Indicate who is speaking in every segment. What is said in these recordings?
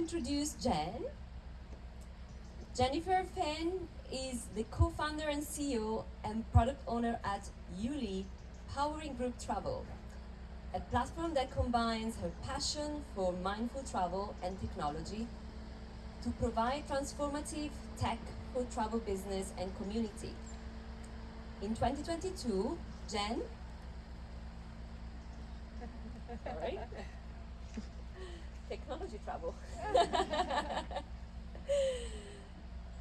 Speaker 1: introduce Jen. Jennifer Fenn is the co-founder and CEO and product owner at Yuli, Powering Group Travel, a platform that combines her passion for mindful travel and technology to provide transformative tech for travel business and community. In 2022, Jen Sorry. Technology travel.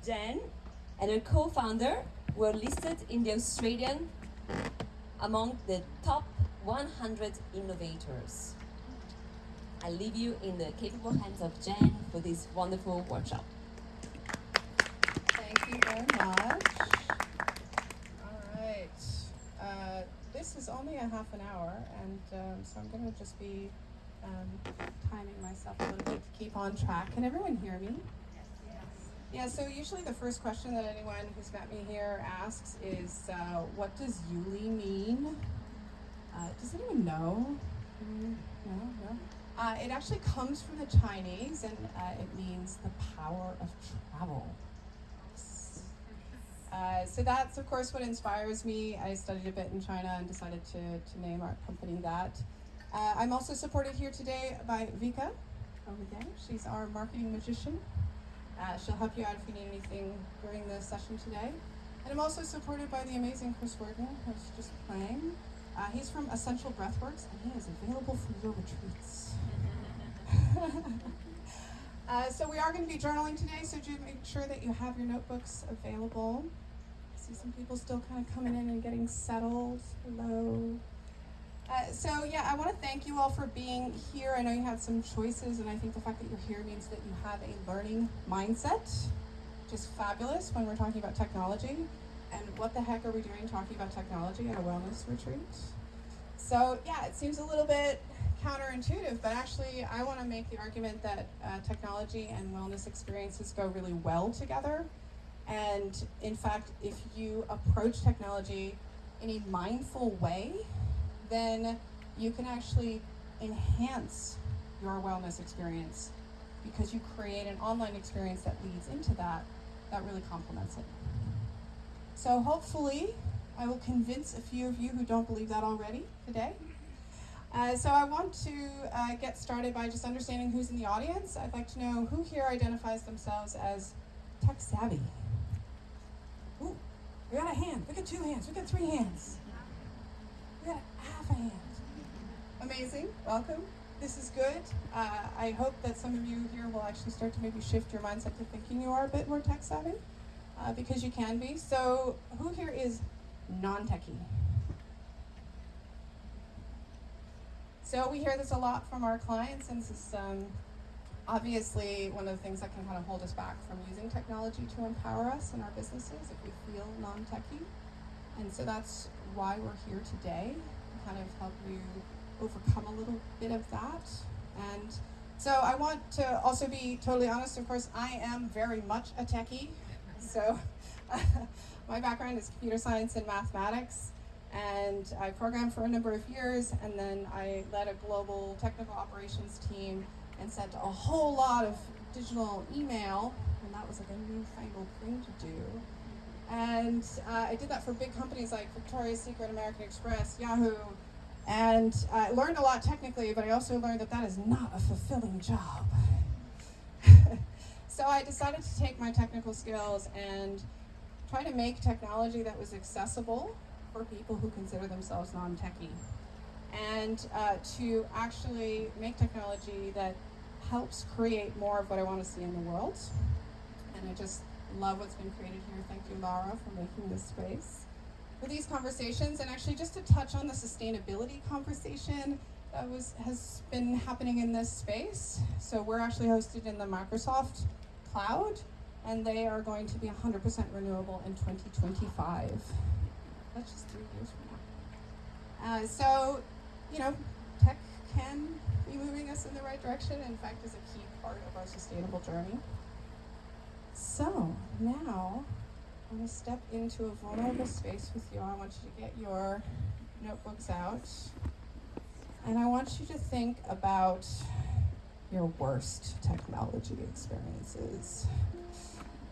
Speaker 1: Jen and her co-founder were listed in the Australian among the top 100 innovators. I leave you in the capable hands of Jen for this wonderful workshop.
Speaker 2: Thank you very much. All right. Uh, this is only a half an hour, and um, so I'm going to just be um, timing myself a little bit to keep on track. Can everyone hear me? Yeah, so usually the first question that anyone who's met me here asks is, uh, what does Yuli mean? Uh, does anyone know? Mm, no, no. Uh, it actually comes from the Chinese, and uh, it means the power of travel. Uh, so that's of course what inspires me. I studied a bit in China and decided to, to name our company that. Uh, I'm also supported here today by Vika over there. She's our marketing magician. Uh, she'll help you out if you need anything during the session today. And I'm also supported by the amazing Chris Worden, who's just playing. Uh, he's from Essential Breathworks, and he is available for your retreats. uh, so we are going to be journaling today, so do make sure that you have your notebooks available. I see some people still kind of coming in and getting settled. Hello. Uh, so yeah, I want to thank you all for being here. I know you had some choices, and I think the fact that you're here means that you have a learning mindset, just fabulous when we're talking about technology. And what the heck are we doing talking about technology at a wellness retreat? So yeah, it seems a little bit counterintuitive, but actually I want to make the argument that uh, technology and wellness experiences go really well together. And in fact, if you approach technology in a mindful way, then you can actually enhance your wellness experience because you create an online experience that leads into that, that really complements it. So hopefully, I will convince a few of you who don't believe that already today. Uh, so I want to uh, get started by just understanding who's in the audience. I'd like to know who here identifies themselves as tech savvy. Ooh, we got a hand. We got two hands. We got three hands. We got Amazing. Welcome. This is good. Uh, I hope that some of you here will actually start to maybe shift your mindset to thinking you are a bit more tech savvy, uh, because you can be. So, who here is non-techie? So we hear this a lot from our clients, and this is um, obviously one of the things that can kind of hold us back from using technology to empower us in our businesses if we feel non-techie. And so that's why we're here today, to kind of help you overcome a little bit of that. And so I want to also be totally honest, of course, I am very much a techie. So my background is computer science and mathematics and I programmed for a number of years, and then I led a global technical operations team and sent a whole lot of digital email, and that was like a newfangled thing to do. And uh, I did that for big companies like Victoria's Secret, American Express, Yahoo, and I learned a lot technically, but I also learned that that is not a fulfilling job. so I decided to take my technical skills and try to make technology that was accessible for people who consider themselves non-techie and uh, to actually make technology that helps create more of what I want to see in the world. And I just love what's been created here. Thank you, Laura, for making this space for these conversations. And actually, just to touch on the sustainability conversation that was has been happening in this space. So we're actually hosted in the Microsoft cloud, and they are going to be 100% renewable in 2025 that's just three years from now. Uh, so, you know, tech can be moving us in the right direction. In fact, is a key part of our sustainable journey. So now I'm going to step into a vulnerable space with you. I want you to get your notebooks out. And I want you to think about your worst technology experiences?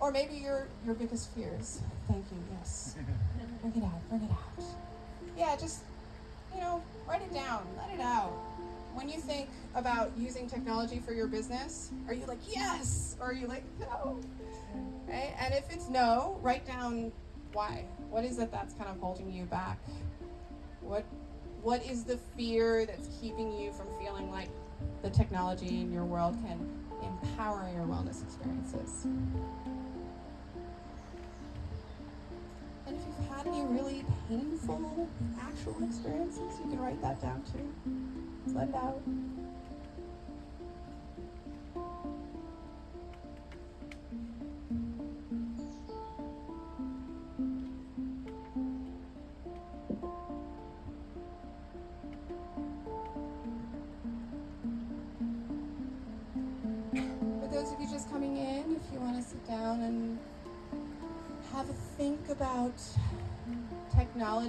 Speaker 2: Or maybe your your biggest fears. Thank you. Yes. Bring it out. Bring it out. Yeah, just you know, write it down. Let it out. When you think about using technology for your business, are you like yes, or are you like no? Right? And if it's no, write down why. What is it that's kind of holding you back? What what is the fear that's keeping you from feeling like the technology in your world can empower your wellness experiences? And if you've had any really painful actual experiences, you can write that down too. Let it out.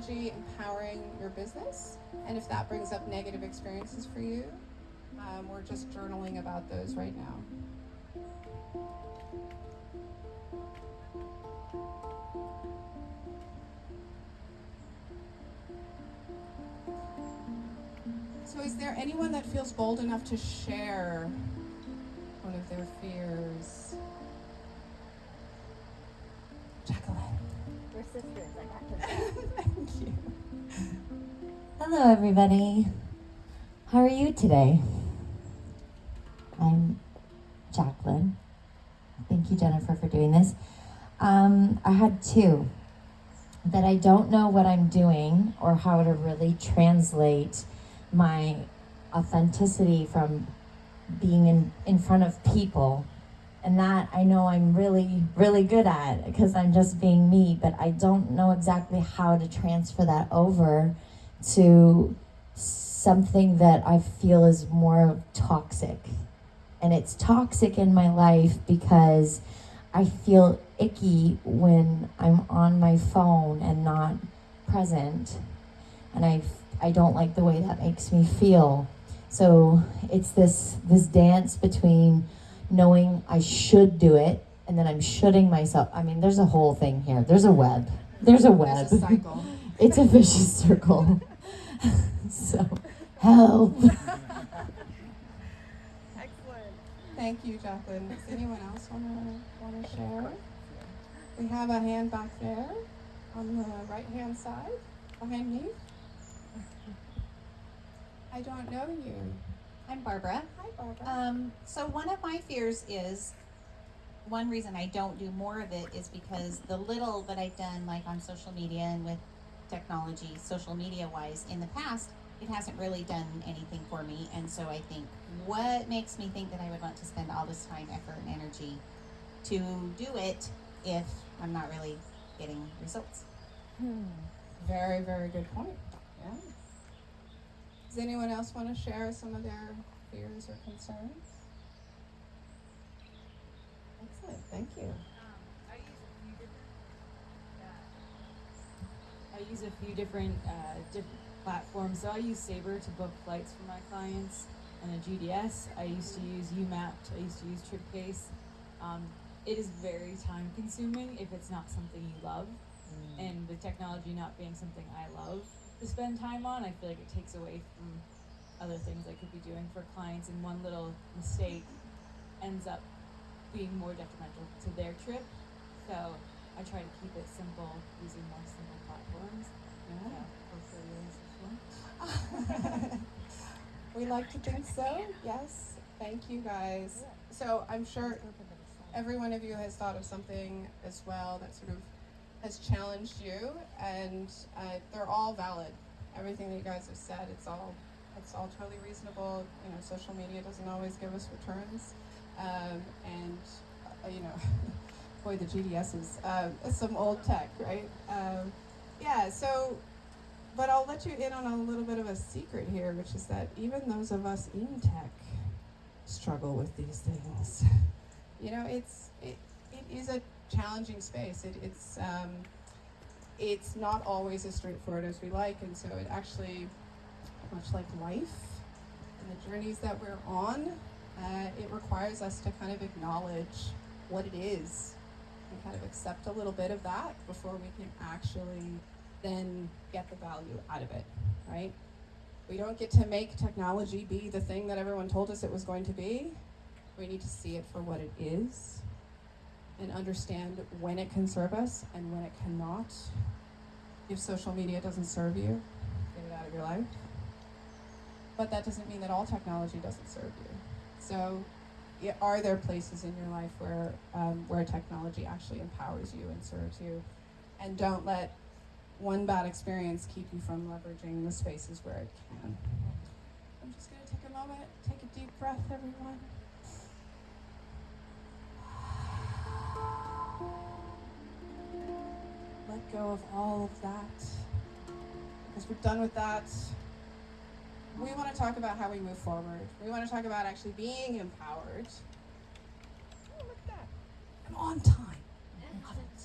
Speaker 2: Technology empowering your business, and if that brings up negative experiences for you, um, we're just journaling about those right now. So, is there anyone that feels bold enough to share one of their fears? Jacqueline.
Speaker 3: Sisters. I got.
Speaker 2: Thank you.
Speaker 3: Hello, everybody. How are you today? I'm Jacqueline. Thank you, Jennifer, for doing this. Um, I had two that I don't know what I'm doing or how to really translate my authenticity from being in, in front of people. And that I know I'm really, really good at because I'm just being me, but I don't know exactly how to transfer that over to something that I feel is more toxic. And it's toxic in my life because I feel icky when I'm on my phone and not present. And I, I don't like the way that makes me feel. So it's this this dance between knowing I should do it and then I'm shoulding myself. I mean, there's a whole thing here. There's a web. There's a web.
Speaker 2: There's a cycle.
Speaker 3: it's a vicious circle. so, help.
Speaker 2: Excellent. Thank you, Jacqueline. Does anyone else want to want to share? We have a hand back there on the right hand side behind me. I don't know you.
Speaker 4: I'm Barbara.
Speaker 2: Hi, Barbara.
Speaker 4: Um, so one of my fears is one reason I don't do more of it is because the little that I've done, like on social media and with technology, social media wise, in the past, it hasn't really done anything for me. And so I think, what makes me think that I would want to spend all this time, effort, and energy to do it if I'm not really getting results?
Speaker 2: very, very good point. Yeah. Does anyone else want to share some of their fears or concerns? Excellent. Thank you.
Speaker 5: I use a few different uh, different platforms. So I use Sabre to book flights for my clients, and a GDS. I used to use UMapped. I used to use TripCase. Um, it is very time consuming if it's not something you love, and the technology not being something I love to spend time on. I feel like it takes away from other things I could be doing for clients, and one little mistake ends up being more detrimental to their trip. So I try to keep it simple using more simple platforms.
Speaker 2: Yeah.
Speaker 5: Yeah, hopefully yours is one.
Speaker 2: we like to think so. Yes. Thank you guys. So I'm sure every one of you has thought of something as well that sort of has challenged you, and uh, they're all valid. Everything that you guys have said, it's all it's all totally reasonable. You know, social media doesn't always give us returns, um, and uh, you know, boy, the GDS is uh, some old tech, right? Um, yeah. So but I'll let you in on a little bit of a secret here, which is that even those of us in tech struggle with these things. You know, it's it, it is a challenging space. It, it's um, it's not always as straightforward as we like, and so it actually, much like life and the journeys that we're on, Uh, it requires us to kind of acknowledge what it is and kind of accept a little bit of that before we can actually then get the value out of it, right? We don't get to make technology be the thing that everyone told us it was going to be. We need to see it for what it is and understand when it can serve us and when it cannot. If social media doesn't serve you, get it out of your life. But that doesn't mean that all technology doesn't serve you. So, are there places in your life where um, where technology actually empowers you and serves you, and don't let one bad experience keep you from leveraging the spaces where it can. I'm just going to take a moment, take a deep breath, everyone. Let go of all of that. Because we're done with that. We want to talk about how we move forward. We want to talk about actually being empowered. Oh, look at that. I'm on time. Love it.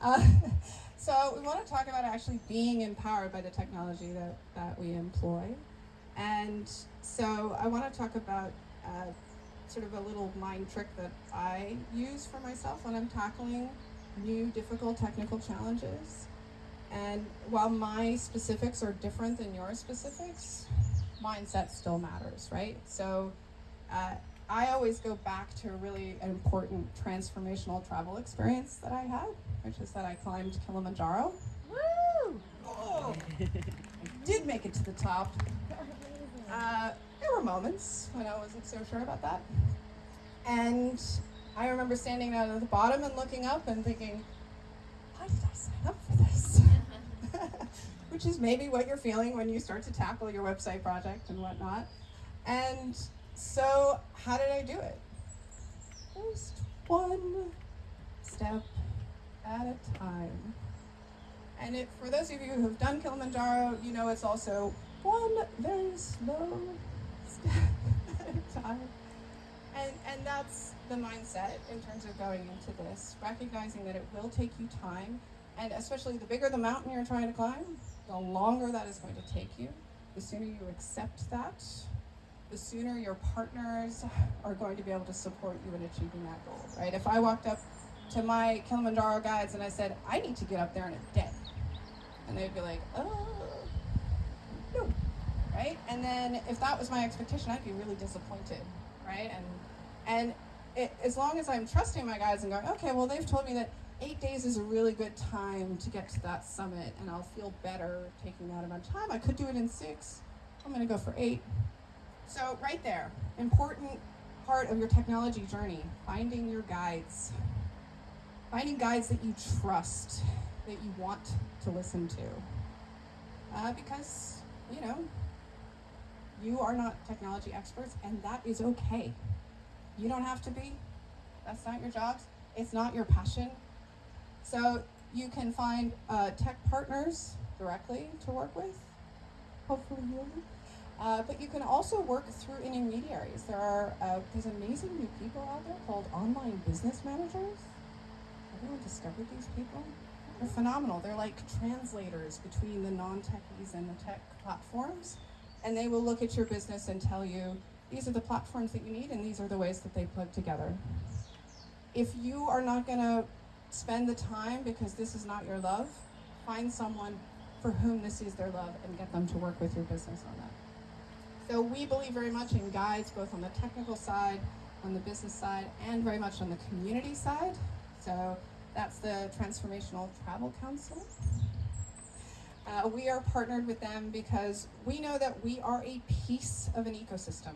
Speaker 2: Uh, so we want to talk about actually being empowered by the technology that, that we employ. And so I want to talk about uh, sort of a little mind trick that I use for myself when I'm tackling new difficult technical challenges. And while my specifics are different than your specifics, mindset still matters, right? So uh, I always go back to a really important transformational travel experience that I had, which is that I climbed Kilimanjaro. Woo! Oh, I did make it to the top. Uh, there were moments when I wasn't so sure about that. And I remember standing down at the bottom and looking up and thinking, why did I sign up for this? Which is maybe what you're feeling when you start to tackle your website project and whatnot. And so, how did I do it? Just one step at a time. And it, for those of you who have done Kilimanjaro, you know it's also one very slow step at a time. And, and that's the mindset in terms of going into this, recognizing that it will take you time, and especially the bigger the mountain you're trying to climb, the longer that is going to take you. The sooner you accept that, the sooner your partners are going to be able to support you in achieving that goal, right? If I walked up to my Kilimanjaro guides and I said, I need to get up there in a day, and they'd be like, oh, no, right? And then if that was my expectation, I'd be really disappointed, right? And and it, as long as I'm trusting my guides and going, okay, well, they've told me that eight days is a really good time to get to that summit, and I'll feel better taking that amount of time. I could do it in six. I'm going to go for eight. So, right there, important part of your technology journey finding your guides. Finding guides that you trust, that you want to listen to. Uh, because, you know, you are not technology experts, and that is okay. You don't have to be. That's not your job. It's not your passion. So you can find uh, tech partners directly to work with. Hopefully you. Uh, but you can also work through intermediaries. There are uh, these amazing new people out there called online business managers. Everyone discovered these people? They're phenomenal. They're like translators between the non-techies and the tech platforms. And they will look at your business and tell you, these are the platforms that you need and these are the ways that they plug together. If you are not going to spend the time because this is not your love, find someone for whom this is their love and get them to work with your business on that. So we believe very much in guides, both on the technical side, on the business side, and very much on the community side. So that's the Transformational Travel Council. Uh, we are partnered with them because we know that we are a piece of an ecosystem.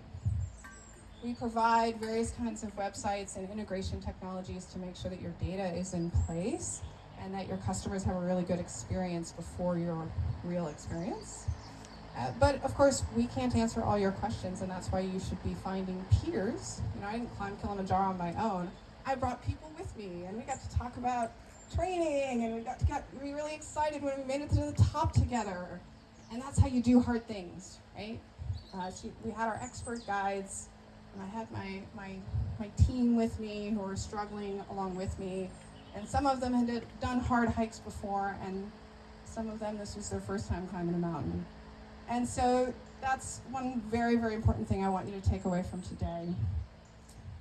Speaker 2: We provide various kinds of websites and integration technologies to make sure that your data is in place and that your customers have a really good experience before your real experience. Uh, but of course, we can't answer all your questions, and that's why you should be finding peers. You know, I didn't climb Kilimanjaro on my own. I brought people with me, and we got to talk about training, and we got to get we really excited when we made it to the top together. And that's how you do hard things, right? Uh, so we had our expert guides, and I had my my my team with me who were struggling along with me, and some of them had done hard hikes before, and some of them this was their first time climbing a mountain. And so that's one very, very important thing I want you to take away from today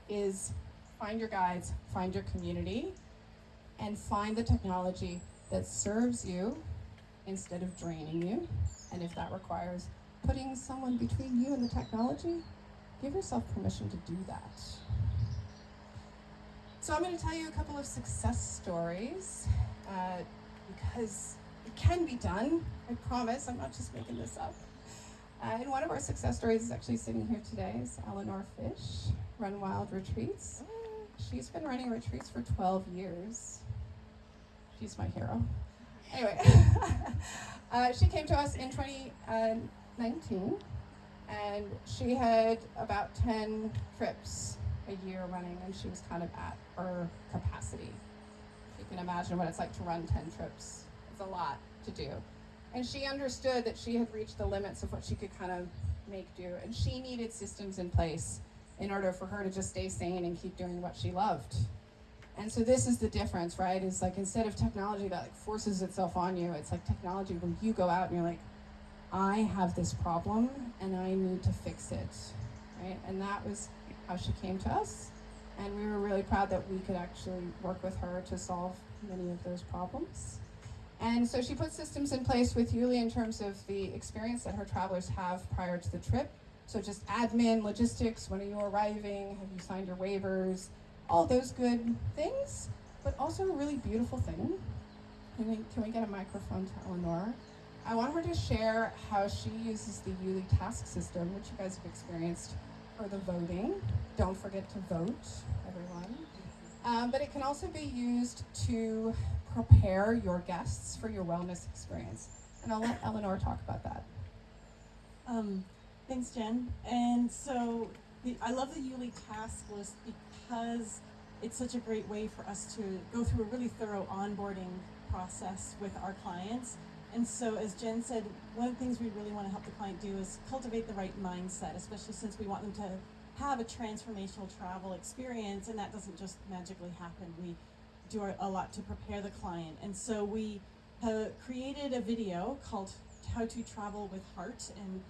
Speaker 2: is find your guides, find your community, and find the technology that serves you instead of draining you. And if that requires putting someone between you and the technology, give yourself permission to do that. So I'm going to tell you a couple of success stories uh, because it can be done. I promise. I'm not just making this up. Uh, and one of our success stories is actually sitting here today is Eleanor Fish, Run Wild Retreats. She's been running retreats for 12 years. She's my hero. Anyway, uh, she came to us in 2019 and she had about 10 trips a year running and she was kind of at her capacity. You can imagine what it's like to run 10 trips. It's a lot to do. And she understood that she had reached the limits of what she could kind of make do and she needed systems in place in order for her to just stay sane and keep doing what she loved. And so this is the difference, right? Is like instead of technology that like forces itself on you, it's like technology where you go out and you're like, I have this problem and I need to fix it, right? And that was how she came to us. And we were really proud that we could actually work with her to solve many of those problems. And so she put systems in place with Yuli in terms of the experience that her travelers have prior to the trip. So just admin, logistics, when are you arriving? Have you signed your waivers? All those good things, but also a really beautiful thing. Can we, can we get a microphone to Eleanor? I want her to share how she uses the Yuli task system, which you guys have experienced for the voting. Don't forget to vote, everyone. Um, but it can also be used to prepare your guests for your wellness experience. And I'll let Eleanor talk about that.
Speaker 6: Um, thanks, Jen. And so the, I love the Yuli task list because it's such a great way for us to go through a really thorough onboarding process with our clients. And so, as Jen said, one of the things we really want to help the client do is cultivate the right mindset, especially since we want them to have a transformational travel experience, and that doesn't just magically happen. We do a- lot to prepare the client. And so, we have created a video called How to Travel with Heart, and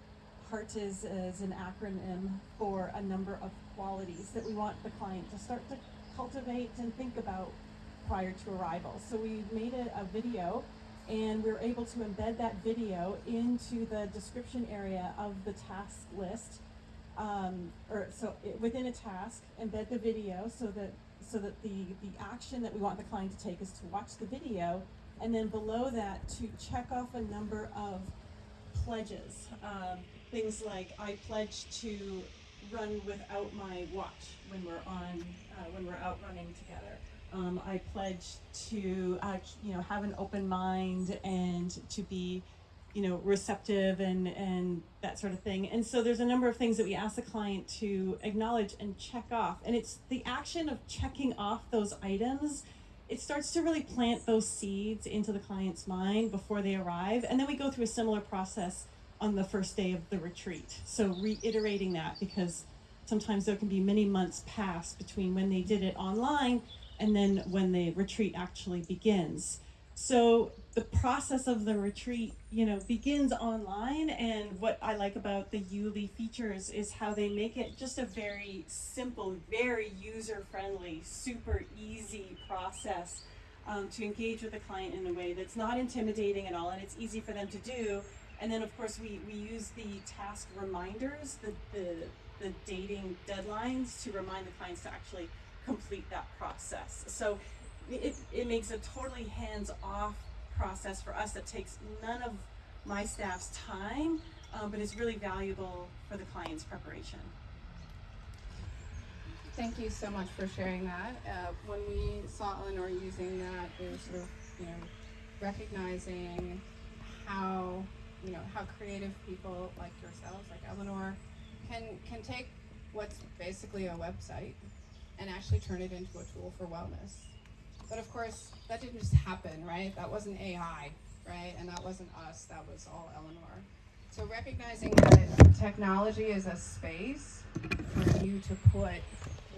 Speaker 6: HEART is, is an acronym for a number of qualities that we want the client to start to cultivate and think about prior to arrival. So we made a, a video and we were able to embed that video into the description area of the task list. Um, or so it, within a task, embed the video so that so that the, the action that we want the client to take is to watch the video and then below that to check off a number of pledges. Um, things like I pledge to run without my watch when we're on uh, when we're out running together. Um, I pledge to uh, you know have an open mind and to be you know receptive and and that sort of thing. And so there's a number of things that we ask the client to acknowledge and check off. And it's the action of checking off those items it starts to really plant those seeds into the client's mind before they arrive. And then we go through a similar process on the first day of the retreat. So reiterating that because sometimes there can be many months pass between when they did it online and then when the retreat actually begins. So the process of the retreat, you know, begins online and what I like about the Yuli features is how they make it just a very simple, very user friendly, super easy process um, to engage with the client in a way that's not intimidating at all and it's easy for them to do. And then of course we, we use the task reminders, the, the, the dating deadlines to remind the clients to actually complete that process. So it, it makes a totally hands off process for us that takes none of my staff's time, um, but is really valuable for the client's preparation.
Speaker 2: Thank you so much for sharing that. Uh, when we saw Eleanor using that, it was sort of, you know, recognizing how, you know, how creative people like yourselves, like Eleanor, can can take what's basically a website and actually turn it into a tool for wellness. But of course, that didn't just happen, right? That wasn't AI, right? And that wasn't us, that was all Eleanor. So recognizing that technology is a space for you to put